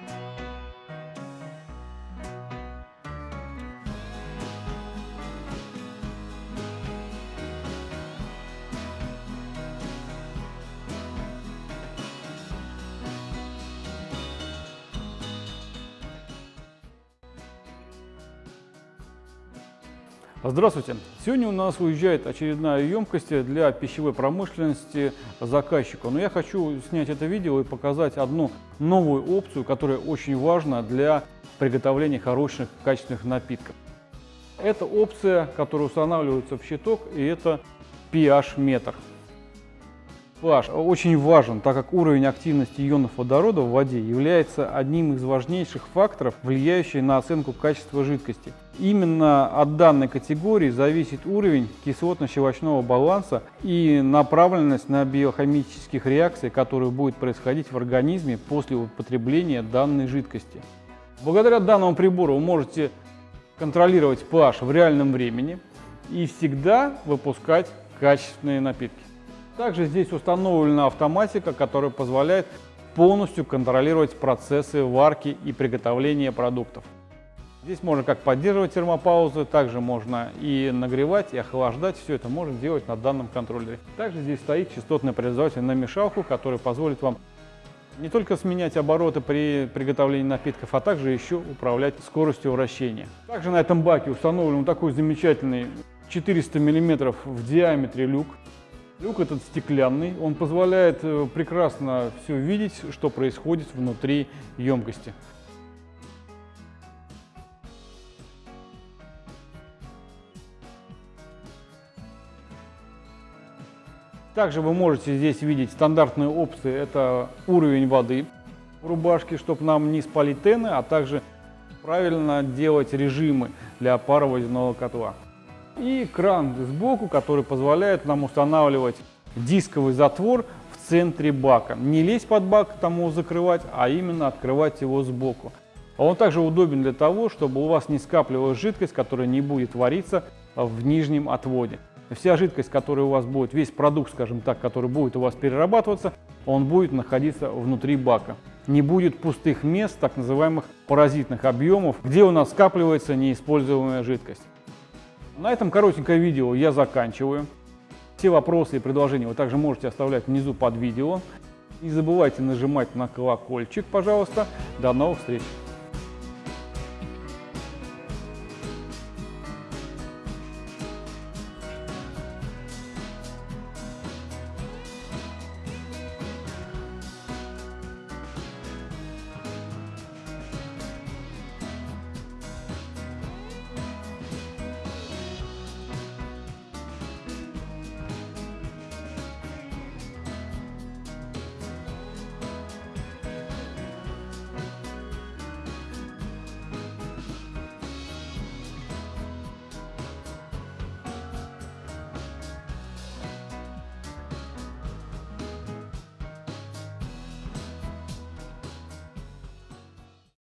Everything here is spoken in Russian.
Thank you. Здравствуйте! Сегодня у нас уезжает очередная емкость для пищевой промышленности заказчика. Но я хочу снять это видео и показать одну новую опцию, которая очень важна для приготовления хороших качественных напитков. Это опция, которая устанавливается в щиток, и это pH-метр pH очень важен, так как уровень активности ионов водорода в воде является одним из важнейших факторов, влияющих на оценку качества жидкости. Именно от данной категории зависит уровень кислотно-щелочного баланса и направленность на биохимических реакций, которые будут происходить в организме после употребления данной жидкости. Благодаря данному прибору вы можете контролировать pH в реальном времени и всегда выпускать качественные напитки. Также здесь установлена автоматика, которая позволяет полностью контролировать процессы варки и приготовления продуктов. Здесь можно как поддерживать термопаузы, также можно и нагревать, и охлаждать. Все это можно делать на данном контроллере. Также здесь стоит частотный преобразователь на мешалку, который позволит вам не только сменять обороты при приготовлении напитков, а также еще управлять скоростью вращения. Также на этом баке установлен такой замечательный 400 мм в диаметре люк. Люк этот стеклянный, он позволяет э, прекрасно все видеть, что происходит внутри емкости. Также вы можете здесь видеть стандартные опции. Это уровень воды в рубашке, чтобы нам не спалить тены, а также правильно делать режимы для пароводяного котла. И кран сбоку, который позволяет нам устанавливать дисковый затвор в центре бака. Не лезть под бак, тому закрывать, а именно открывать его сбоку. Он также удобен для того, чтобы у вас не скапливалась жидкость, которая не будет вариться в нижнем отводе. Вся жидкость, которая у вас будет, весь продукт, скажем так, который будет у вас перерабатываться, он будет находиться внутри бака. Не будет пустых мест, так называемых паразитных объемов, где у нас скапливается неиспользуемая жидкость. На этом коротенькое видео я заканчиваю. Все вопросы и предложения вы также можете оставлять внизу под видео. Не забывайте нажимать на колокольчик, пожалуйста. До новых встреч!